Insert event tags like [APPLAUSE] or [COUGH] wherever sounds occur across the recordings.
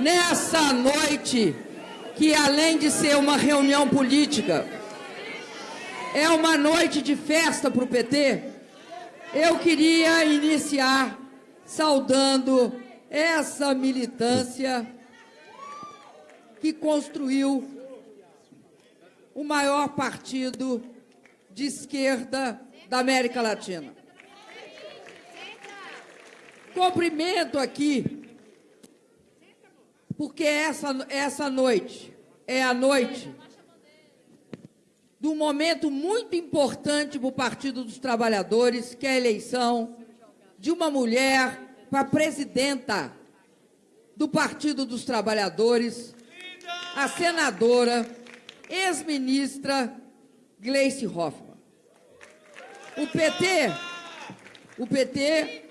nessa noite, que além de ser uma reunião política, é uma noite de festa para o PT, eu queria iniciar saudando essa militância que construiu o maior partido de esquerda da América Latina. Cumprimento aqui, porque essa, essa noite é a noite de um momento muito importante para o Partido dos Trabalhadores, que é a eleição de uma mulher para presidenta do Partido dos Trabalhadores, a senadora, ex-ministra Gleice Hoffmann. O PT, o PT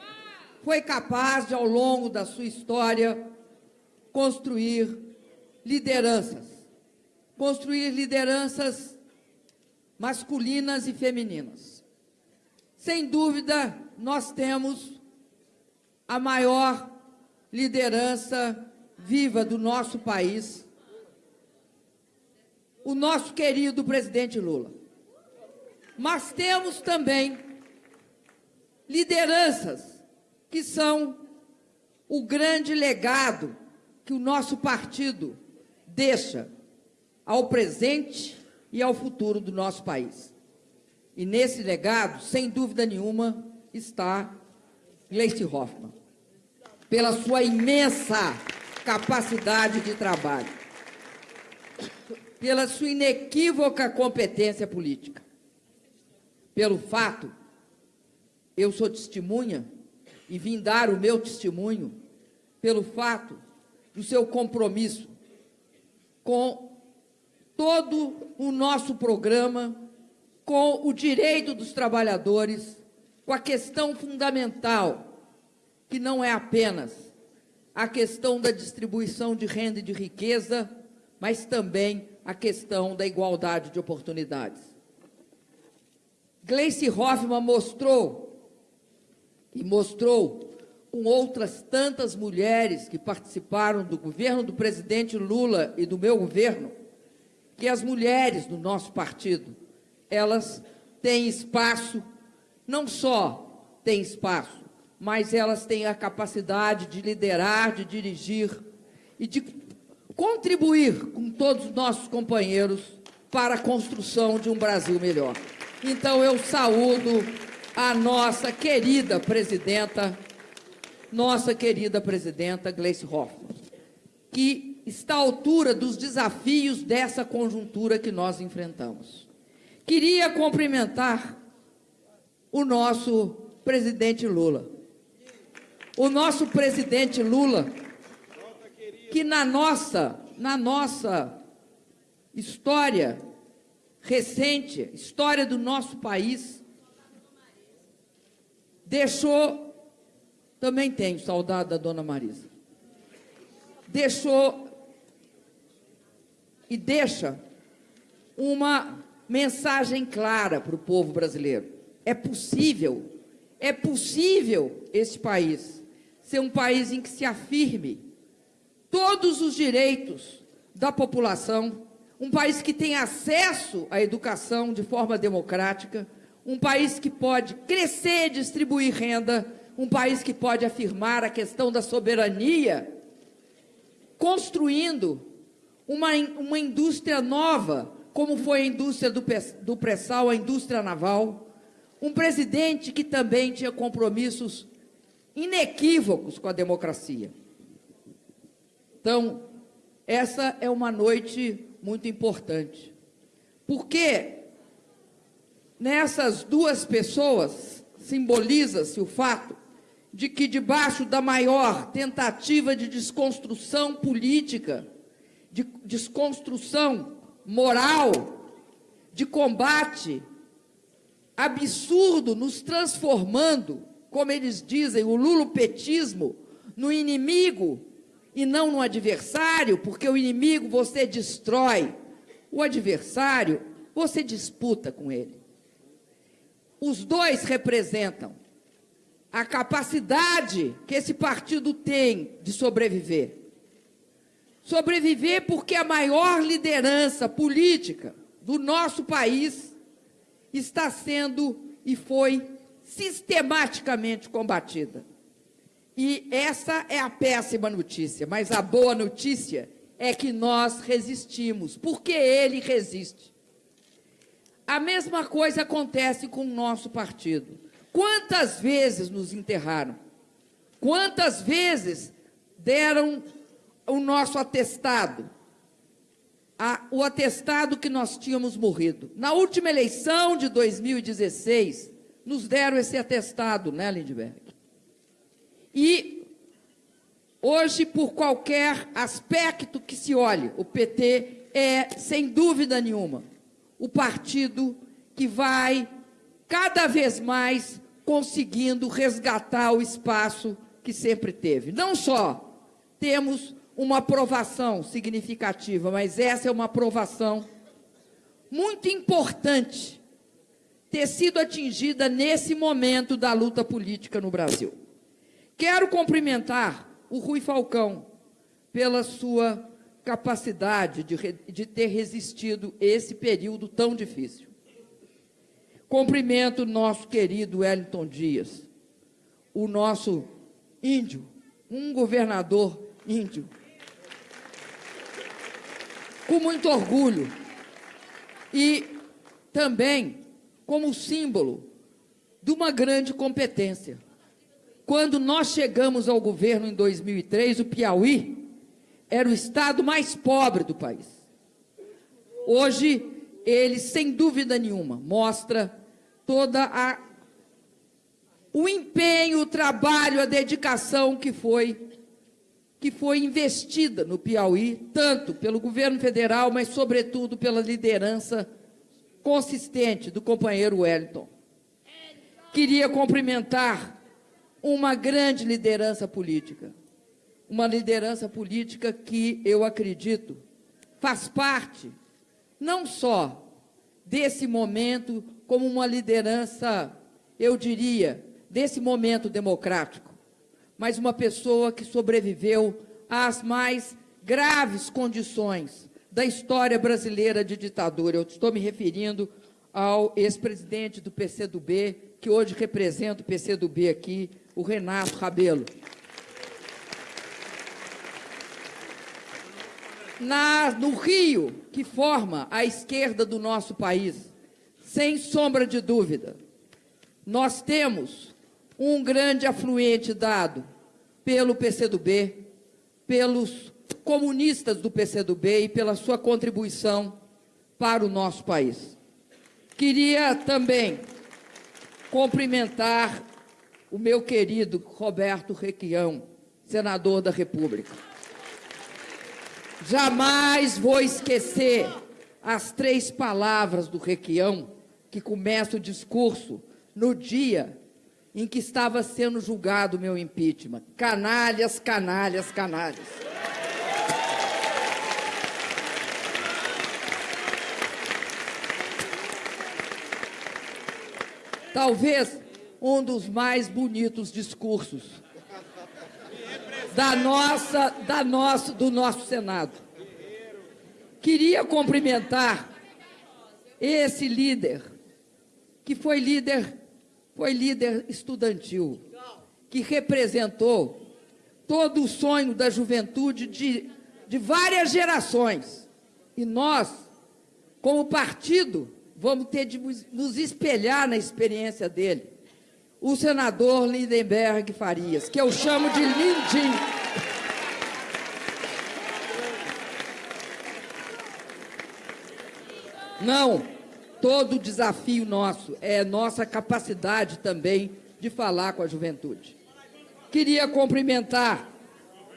foi capaz de, ao longo da sua história, construir lideranças. Construir lideranças masculinas e femininas. Sem dúvida, nós temos a maior liderança viva do nosso país, o nosso querido presidente Lula. Mas temos também lideranças que são o grande legado que o nosso partido deixa ao presente e ao futuro do nosso país. E nesse legado, sem dúvida nenhuma, está Gleice Hoffmann, pela sua imensa capacidade de trabalho, pela sua inequívoca competência política, pelo fato, eu sou testemunha e vim dar o meu testemunho, pelo fato do seu compromisso com todo o nosso programa, com o direito dos trabalhadores, com a questão fundamental, que não é apenas a questão da distribuição de renda e de riqueza, mas também a questão da igualdade de oportunidades. Gleice Hoffmann mostrou, e mostrou com outras tantas mulheres que participaram do governo do presidente Lula e do meu governo, que as mulheres do nosso partido, elas têm espaço, não só têm espaço, mas elas têm a capacidade de liderar, de dirigir e de contribuir com todos os nossos companheiros para a construção de um Brasil melhor. Então, eu saúdo a nossa querida presidenta, nossa querida presidenta Gleice Hoffmann, que está à altura dos desafios dessa conjuntura que nós enfrentamos. Queria cumprimentar o nosso presidente Lula. O nosso presidente Lula, que na nossa, na nossa história recente, história do nosso país, deixou, também tenho saudade da dona Marisa, deixou e deixa uma mensagem clara para o povo brasileiro. É possível, é possível este país ser um país em que se afirme todos os direitos da população, um país que tem acesso à educação de forma democrática, um país que pode crescer distribuir renda, um país que pode afirmar a questão da soberania, construindo uma, uma indústria nova, como foi a indústria do, do pré-sal, a indústria naval, um presidente que também tinha compromissos inequívocos com a democracia. Então, essa é uma noite muito importante, porque nessas duas pessoas simboliza-se o fato de que debaixo da maior tentativa de desconstrução política de desconstrução moral, de combate absurdo, nos transformando, como eles dizem, o lulopetismo, no inimigo e não no adversário, porque o inimigo você destrói, o adversário você disputa com ele. Os dois representam a capacidade que esse partido tem de sobreviver Sobreviver porque a maior liderança política do nosso país está sendo e foi sistematicamente combatida. E essa é a péssima notícia, mas a boa notícia é que nós resistimos, porque ele resiste. A mesma coisa acontece com o nosso partido. Quantas vezes nos enterraram? Quantas vezes deram o nosso atestado? A, o atestado que nós tínhamos morrido. Na última eleição de 2016, nos deram esse atestado, né, Lindbergh? E hoje, por qualquer aspecto que se olhe, o PT é, sem dúvida nenhuma, o partido que vai cada vez mais conseguindo resgatar o espaço que sempre teve. Não só temos uma aprovação significativa, mas essa é uma aprovação muito importante ter sido atingida nesse momento da luta política no Brasil. Quero cumprimentar o Rui Falcão pela sua capacidade de, de ter resistido esse período tão difícil. Cumprimento nosso querido Wellington Dias, o nosso índio, um governador índio. Com muito orgulho. E também como símbolo de uma grande competência. Quando nós chegamos ao governo em 2003, o Piauí era o estado mais pobre do país. Hoje, ele, sem dúvida nenhuma, mostra toda a o empenho, o trabalho, a dedicação que foi que foi investida no Piauí, tanto pelo governo federal, mas sobretudo pela liderança consistente do companheiro Wellington. Queria cumprimentar uma grande liderança política, uma liderança política que eu acredito faz parte não só desse momento, como uma liderança, eu diria, desse momento democrático, mas uma pessoa que sobreviveu às mais graves condições da história brasileira de ditadura. Eu estou me referindo ao ex-presidente do PCdoB, que hoje representa o PCdoB aqui, o Renato Rabelo. Na, no Rio, que forma a esquerda do nosso país, sem sombra de dúvida, nós temos um grande afluente dado pelo PCdoB, pelos comunistas do PCdoB e pela sua contribuição para o nosso país. Queria também cumprimentar o meu querido Roberto Requião, senador da República. Jamais vou esquecer as três palavras do Requião que começa o discurso no dia em que estava sendo julgado o meu impeachment. Canalhas, canalhas, canalhas. talvez um dos mais bonitos discursos da nossa, da nosso, do nosso Senado. Queria cumprimentar esse líder, que foi líder, foi líder estudantil, que representou todo o sonho da juventude de, de várias gerações. E nós, como partido, vamos ter de nos espelhar na experiência dele. O senador Lindenberg Farias, que eu chamo de Lindim. Não, todo desafio nosso é nossa capacidade também de falar com a juventude. Queria cumprimentar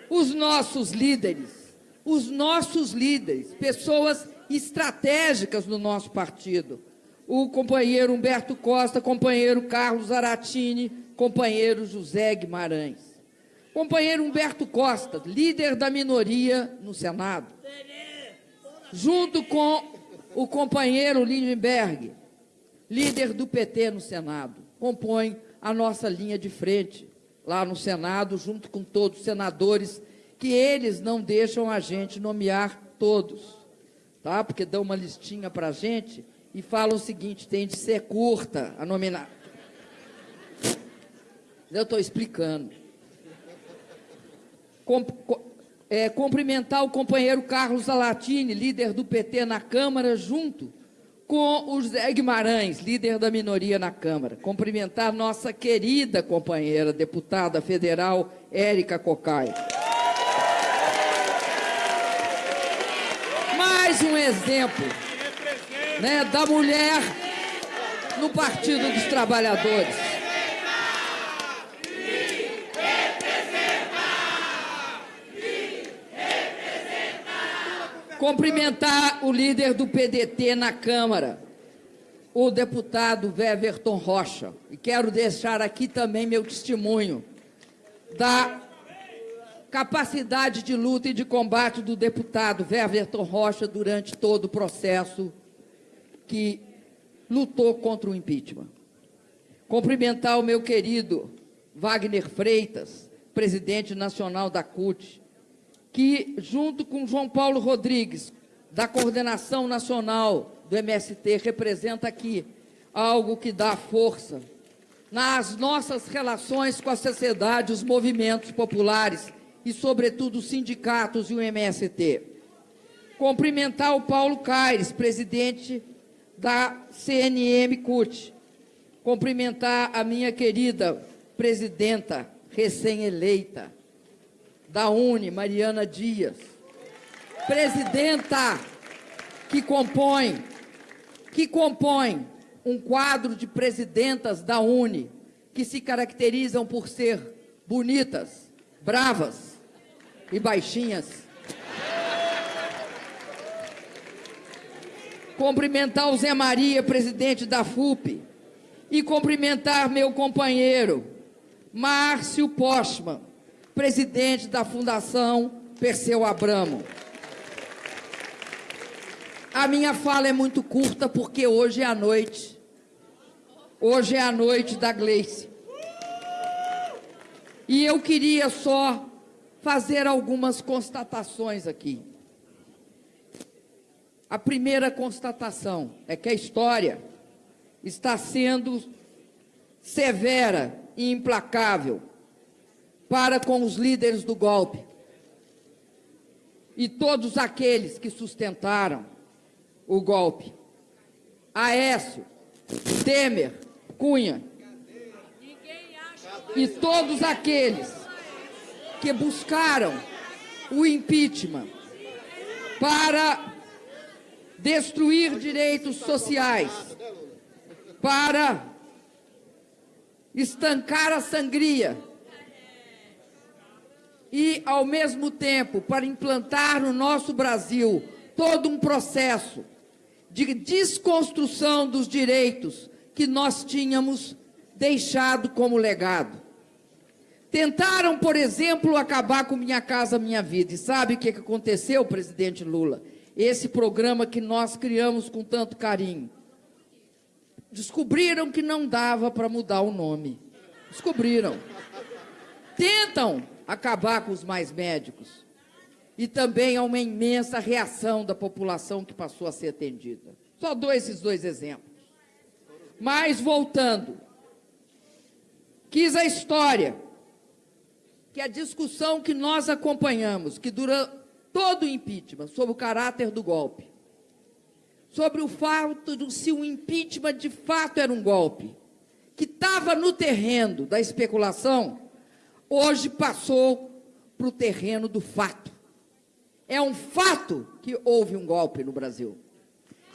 os nossos líderes, os nossos líderes, pessoas estratégicas no nosso partido. O companheiro Humberto Costa, companheiro Carlos Aratini, companheiro José Guimarães. Companheiro Humberto Costa, líder da minoria no Senado. Junto com o companheiro Lindenberg, líder do PT no Senado. Compõe a nossa linha de frente lá no Senado, junto com todos os senadores que eles não deixam a gente nomear todos, tá? Porque dão uma listinha para a gente e falam o seguinte, tem de ser curta a nominar. Eu estou explicando. Com, com, é, cumprimentar o companheiro Carlos Alatini, líder do PT na Câmara, junto com o José Guimarães, líder da minoria na Câmara. Cumprimentar nossa querida companheira, deputada federal Érica Cocai. Mais um exemplo né, da mulher no Partido dos Trabalhadores. Cumprimentar o líder do PDT na Câmara, o deputado Weverton Rocha. E quero deixar aqui também meu testemunho da capacidade de luta e de combate do deputado Weverton Rocha durante todo o processo que lutou contra o impeachment. Cumprimentar o meu querido Wagner Freitas, presidente nacional da CUT, que, junto com João Paulo Rodrigues, da Coordenação Nacional do MST, representa aqui algo que dá força nas nossas relações com a sociedade, os movimentos populares e, sobretudo, os sindicatos e o MST. Cumprimentar o Paulo Caires, presidente da CNM CUT. Cumprimentar a minha querida presidenta recém-eleita, da UNE, Mariana Dias, presidenta que compõe, que compõe um quadro de presidentas da UNE que se caracterizam por ser bonitas, bravas e baixinhas. Cumprimentar o Zé Maria, presidente da FUP, e cumprimentar meu companheiro, Márcio Postman, presidente da Fundação Perseu Abramo. A minha fala é muito curta porque hoje é a noite. Hoje é a noite da Gleice. E eu queria só fazer algumas constatações aqui. A primeira constatação é que a história está sendo severa e implacável para com os líderes do golpe e todos aqueles que sustentaram o golpe. Aécio, Temer, Cunha e todos aqueles que buscaram o impeachment para destruir direitos sociais, para estancar a sangria e, ao mesmo tempo, para implantar no nosso Brasil todo um processo de desconstrução dos direitos que nós tínhamos deixado como legado. Tentaram, por exemplo, acabar com Minha Casa Minha Vida. E sabe o que aconteceu, presidente Lula? Esse programa que nós criamos com tanto carinho. Descobriram que não dava para mudar o nome. Descobriram. Tentam acabar com os mais médicos. E também há uma imensa reação da população que passou a ser atendida. Só dou esses dois exemplos. Mas, voltando, quis a história, que a discussão que nós acompanhamos, que dura todo o impeachment, sobre o caráter do golpe, sobre o fato de se o impeachment de fato era um golpe, que estava no terreno da especulação, hoje passou para o terreno do fato. É um fato que houve um golpe no Brasil.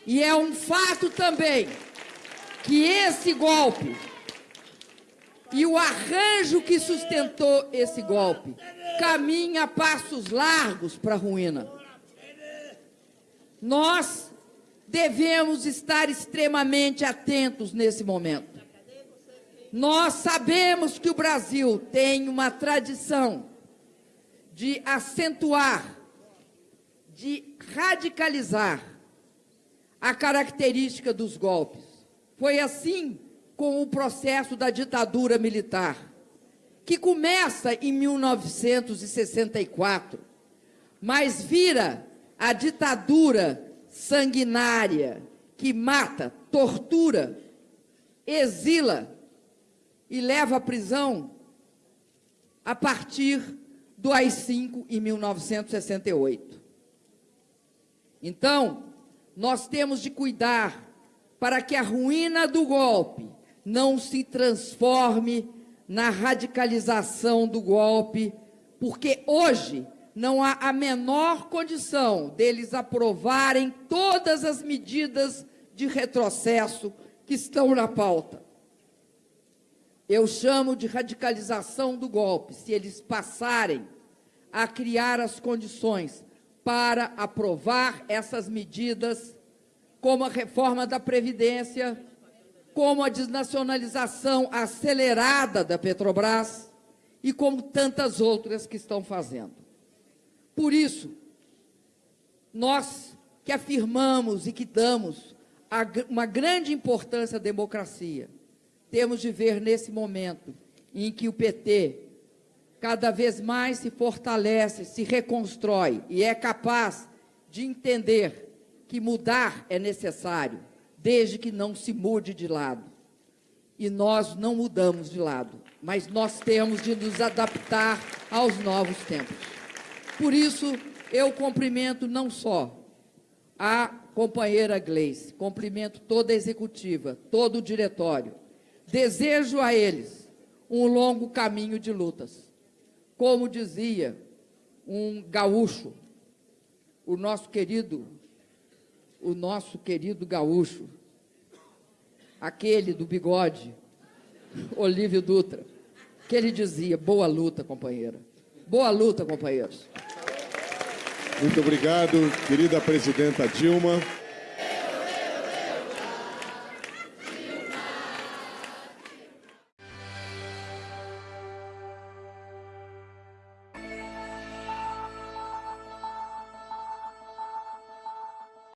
E é um fato também que esse golpe e o arranjo que sustentou esse golpe caminha a passos largos para a ruína. Nós devemos estar extremamente atentos nesse momento. Nós sabemos que o Brasil tem uma tradição de acentuar, de radicalizar a característica dos golpes. Foi assim com o processo da ditadura militar, que começa em 1964, mas vira a ditadura sanguinária que mata, tortura, exila e leva à prisão a partir do AI-5 em 1968. Então, nós temos de cuidar para que a ruína do golpe não se transforme na radicalização do golpe, porque hoje não há a menor condição deles aprovarem todas as medidas de retrocesso que estão na pauta. Eu chamo de radicalização do golpe, se eles passarem a criar as condições para aprovar essas medidas, como a reforma da Previdência, como a desnacionalização acelerada da Petrobras e como tantas outras que estão fazendo. Por isso, nós que afirmamos e que damos uma grande importância à democracia, temos de ver nesse momento em que o PT cada vez mais se fortalece, se reconstrói e é capaz de entender que mudar é necessário, desde que não se mude de lado. E nós não mudamos de lado, mas nós temos de nos adaptar aos novos tempos. Por isso, eu cumprimento não só a companheira Gleice, cumprimento toda a executiva, todo o diretório. Desejo a eles um longo caminho de lutas. Como dizia um gaúcho, o nosso querido, o nosso querido gaúcho, aquele do bigode, [LAUGHS] Olívio Dutra, que ele dizia, boa luta, companheira. Boa luta, companheiros. Muito obrigado, querida presidenta Dilma.